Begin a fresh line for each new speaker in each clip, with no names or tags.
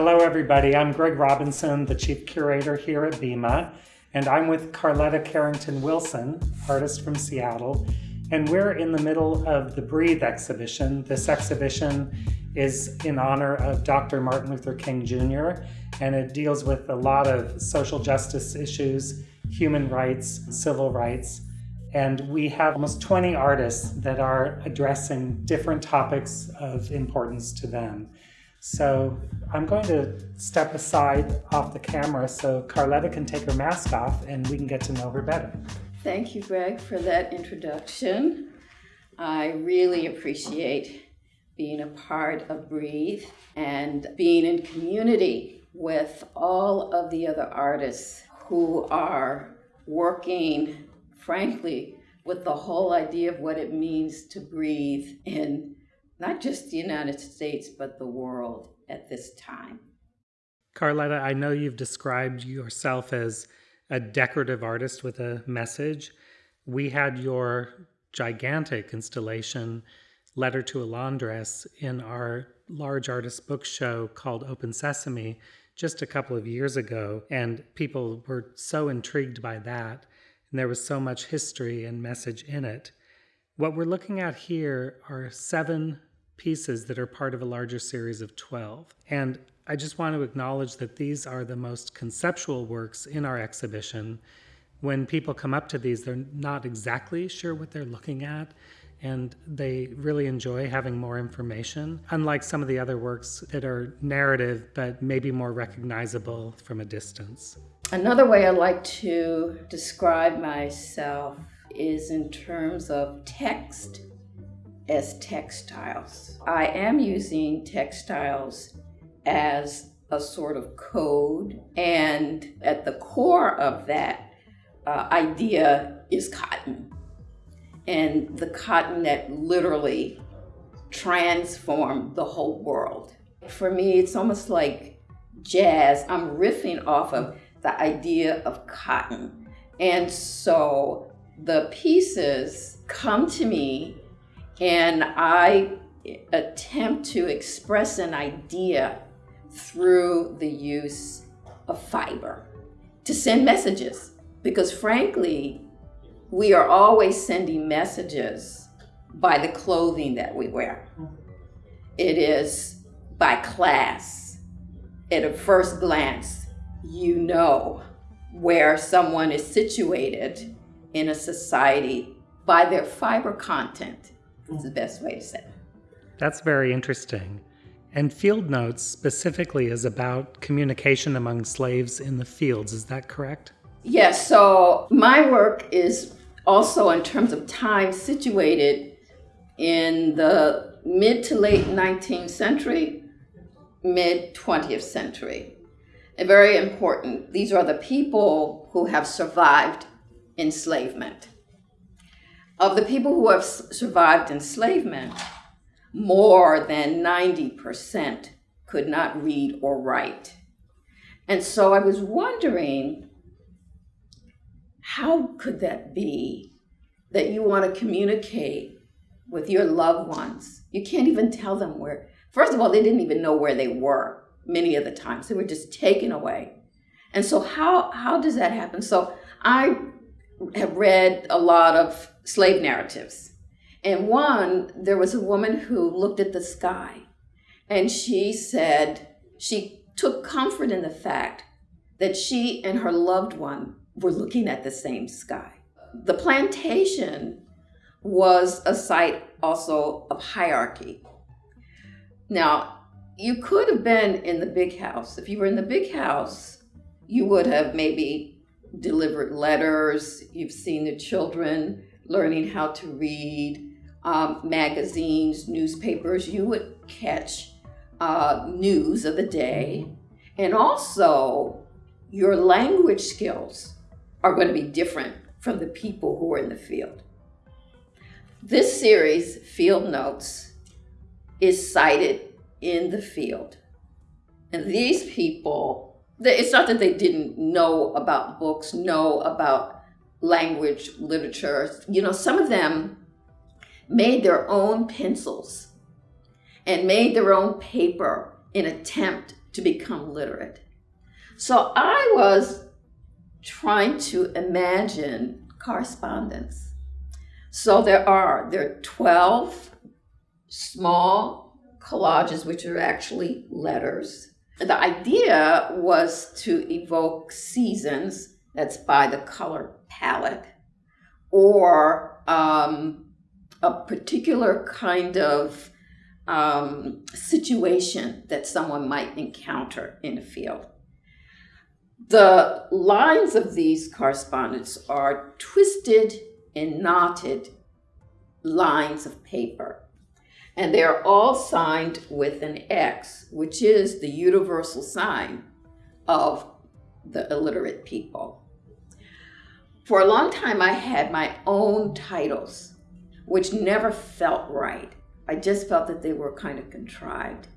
Hello, everybody. I'm Greg Robinson, the Chief Curator here at BIMA, and I'm with Carletta Carrington Wilson, artist from Seattle, and we're in the middle of the Breathe exhibition. This exhibition is in honor of Dr. Martin Luther King Jr., and it deals with a lot of social justice issues, human rights, civil rights. And we have almost 20 artists that are addressing different topics of importance to them. So I'm going to step aside off the camera so Carletta can take her mask off and we can get to know her better.
Thank you, Greg, for that introduction. I really appreciate being a part of Breathe and being in community with all of the other artists who are working, frankly, with the whole idea of what it means to breathe in not just the United States, but the world at this time.
Carletta, I know you've described yourself as a decorative artist with a message. We had your gigantic installation, Letter to a Laundress, in our large artist book show called Open Sesame just a couple of years ago, and people were so intrigued by that. And there was so much history and message in it. What we're looking at here are seven pieces that are part of a larger series of 12. And I just want to acknowledge that these are the most conceptual works in our exhibition. When people come up to these, they're not exactly sure what they're looking at, and they really enjoy having more information, unlike some of the other works that are narrative but maybe more recognizable from a distance.
Another way I like to describe myself is in terms of text as textiles. I am using textiles as a sort of code, and at the core of that uh, idea is cotton. And the cotton that literally transformed the whole world. For me, it's almost like jazz. I'm riffing off of the idea of cotton. And so the pieces come to me and I attempt to express an idea through the use of fiber to send messages. Because frankly, we are always sending messages by the clothing that we wear. It is by class. At a first glance, you know where someone is situated in a society by their fiber content is the best way to say it.
That's very interesting. And Field Notes specifically is about communication among slaves in the fields. Is that correct?
Yes. So my work is also, in terms of time, situated in the mid to late 19th century, mid 20th century. And very important, these are the people who have survived enslavement. Of the people who have survived enslavement, more than 90% could not read or write. And so I was wondering, how could that be that you want to communicate with your loved ones? You can't even tell them where. First of all, they didn't even know where they were many of the times. They were just taken away. And so how, how does that happen? So I have read a lot of slave narratives. And one, there was a woman who looked at the sky and she said she took comfort in the fact that she and her loved one were looking at the same sky. The plantation was a site also of hierarchy. Now, you could have been in the big house. If you were in the big house, you would have maybe delivered letters, you've seen the children learning how to read, um, magazines, newspapers, you would catch uh, news of the day. And also, your language skills are going to be different from the people who are in the field. This series, Field Notes, is sited in the field. And these people it's not that they didn't know about books, know about language, literature. You know, some of them made their own pencils and made their own paper in attempt to become literate. So I was trying to imagine correspondence. So there are there are 12 small collages which are actually letters. The idea was to evoke seasons, that's by the color palette, or um, a particular kind of um, situation that someone might encounter in a field. The lines of these correspondence are twisted and knotted lines of paper. And they're all signed with an X, which is the universal sign of the illiterate people. For a long time, I had my own titles, which never felt right. I just felt that they were kind of contrived.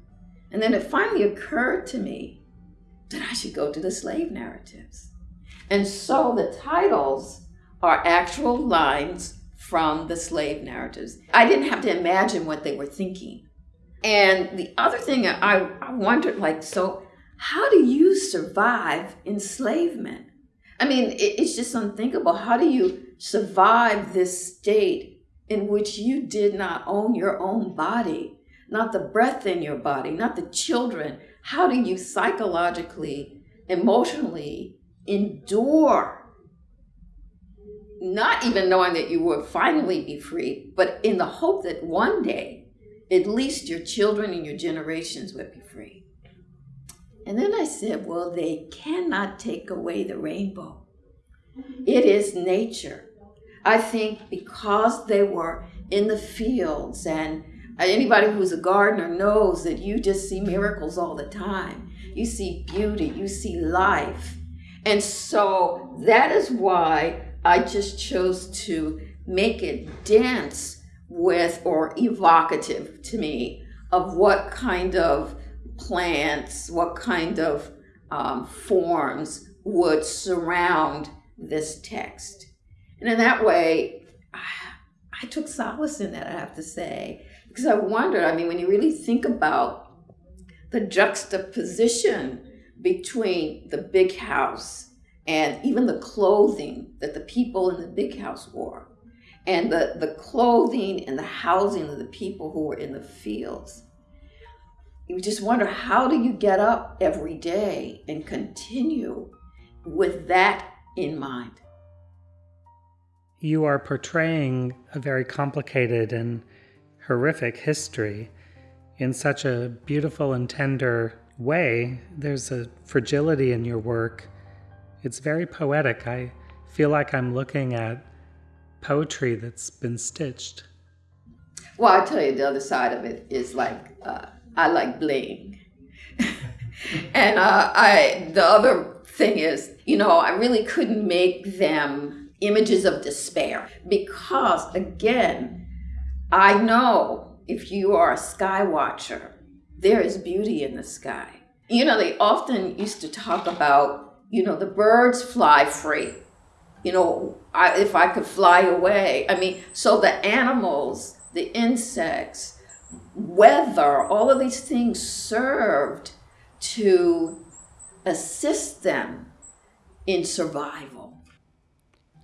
And then it finally occurred to me that I should go to the slave narratives. And so the titles are actual lines from the slave narratives. I didn't have to imagine what they were thinking. And the other thing I, I wondered, like, so how do you survive enslavement? I mean, it, it's just unthinkable. How do you survive this state in which you did not own your own body, not the breath in your body, not the children? How do you psychologically, emotionally endure not even knowing that you would finally be free, but in the hope that one day, at least your children and your generations would be free. And then I said, well, they cannot take away the rainbow. It is nature. I think because they were in the fields, and anybody who's a gardener knows that you just see miracles all the time. You see beauty, you see life. And so that is why I just chose to make it dense with or evocative to me of what kind of plants, what kind of um, forms would surround this text. And in that way, I took solace in that, I have to say, because I wondered, I mean, when you really think about the juxtaposition between the big house and even the clothing that the people in the big house wore, and the, the clothing and the housing of the people who were in the fields. You just wonder how do you get up every day and continue with that in mind?
You are portraying a very complicated and horrific history in such a beautiful and tender way. There's a fragility in your work it's very poetic. I feel like I'm looking at poetry that's been stitched.
Well, I tell you, the other side of it is like uh, I like bling, and uh, I the other thing is, you know, I really couldn't make them images of despair because, again, I know if you are a sky watcher, there is beauty in the sky. You know, they often used to talk about you know, the birds fly free. You know, I, if I could fly away. I mean, so the animals, the insects, weather, all of these things served to assist them in survival.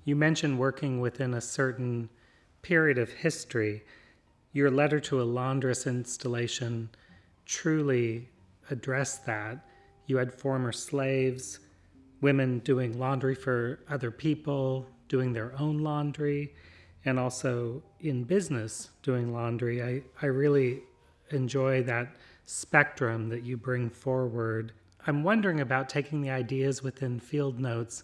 You mentioned working within a certain period of history. Your letter to a laundress installation truly addressed that. You had former slaves, women doing laundry for other people, doing their own laundry, and also in business doing laundry. I, I really enjoy that spectrum that you bring forward. I'm wondering about taking the ideas within field notes.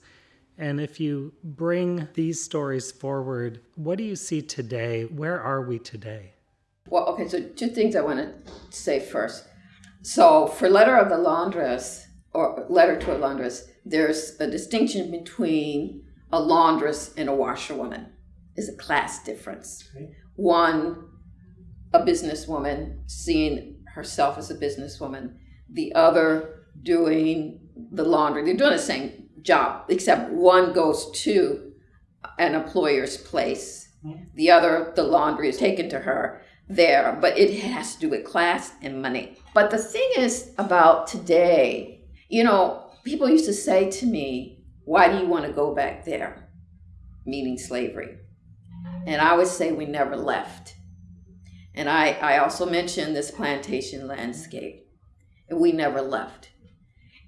And if you bring these stories forward, what do you see today? Where are we today?
Well, okay, so two things I want to say first. So, for Letter of the Laundress, or Letter to a Laundress, there's a distinction between a laundress and a washerwoman is a class difference. Okay. One, a businesswoman seeing herself as a businesswoman, the other doing the laundry. They're doing the same job, except one goes to an employer's place. The other, the laundry is taken to her. there, but it has to do with class and money. But the thing is about today, you know, people used to say to me, Why do you want to go back there? Meaning slavery. And I would say we never left. And I, I also mentioned this plantation landscape. And we never left.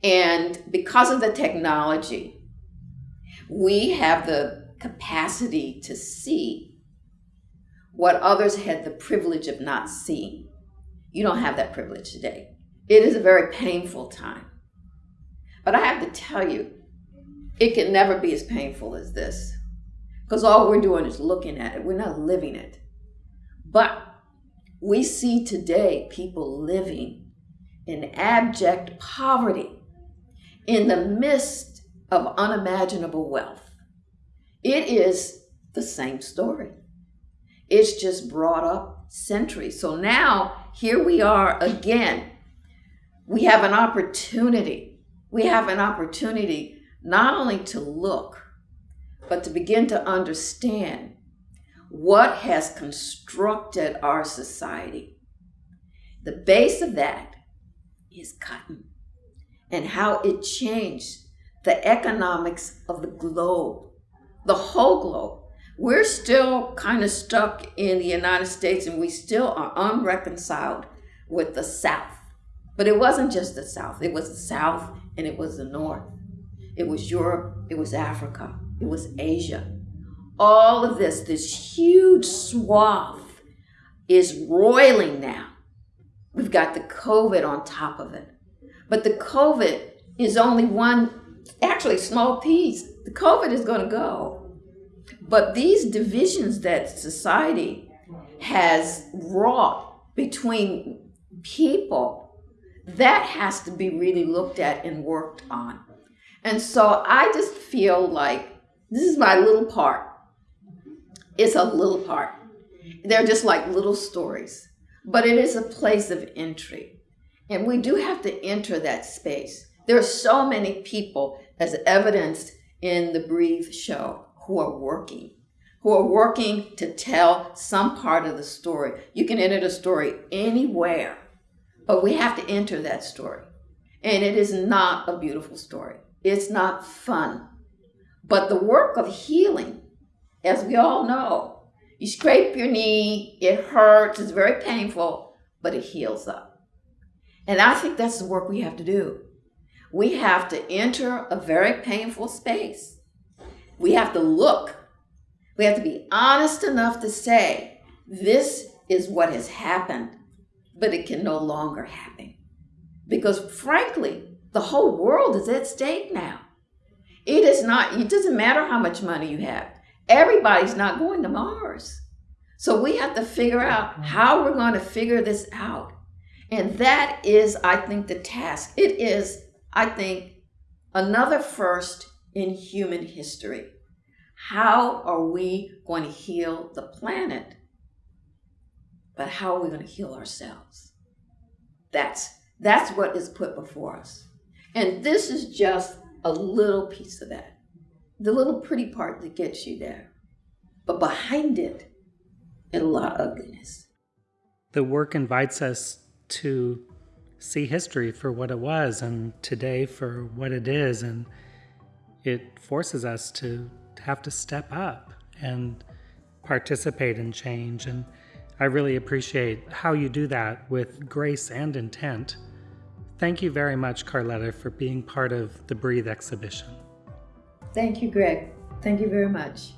And because of the technology, we have the capacity to see what others had the privilege of not seeing. You don't have that privilege today. It is a very painful time. But I have to tell you, it can never be as painful as this. Because all we're doing is looking at it, we're not living it. But we see today people living in abject poverty in the midst of unimaginable wealth. It is the same story. It's just brought up centuries. So now here we are again. We have an opportunity. We have an opportunity not only to look, but to begin to understand what has constructed our society. The base of that is cotton and how it changed the economics of the globe, the whole globe. We're still kind of stuck in the United States and we still are unreconciled with the South. But it wasn't just the South, it was the South and it was the North. It was Europe, it was Africa, it was Asia. All of this, this huge swath, is roiling now. We've got the COVID on top of it. But the COVID is only one, actually, small piece. The COVID is going to go. But these divisions that society has wrought between people, that has to be really looked at and worked on. And so I just feel like this is my little part. It's a little part. They're just like little stories, but it is a place of entry. And we do have to enter that space. There are so many people, as evidenced in the Breathe show, who are working, who are working to tell some part of the story. You can enter the story anywhere, but we have to enter that story. And it is not a beautiful story. It's not fun. But the work of healing, as we all know, you scrape your knee, it hurts, it's very painful, but it heals up. And I think that's the work we have to do. We have to enter a very painful space. We have to look. We have to be honest enough to say, this is what has happened, but it can no longer happen. Because frankly, the whole world is at stake now. It is not, it doesn't matter how much money you have. Everybody's not going to Mars. So we have to figure out mm-hmm. how we're going to figure this out. And that is, I think, the task. It is, I think, another first in human history. How are we going to heal the planet? But how are we going to heal ourselves? That's, that's what is put before us. And this is just a little piece of that. The little pretty part that gets you there. But behind it, a lot of ugliness.
The work invites us to see history for what it was and today for what it is. And it forces us to have to step up and participate in change. And I really appreciate how you do that with grace and intent. Thank you very much, Carletta, for being part of the Breathe exhibition.
Thank you, Greg. Thank you very much.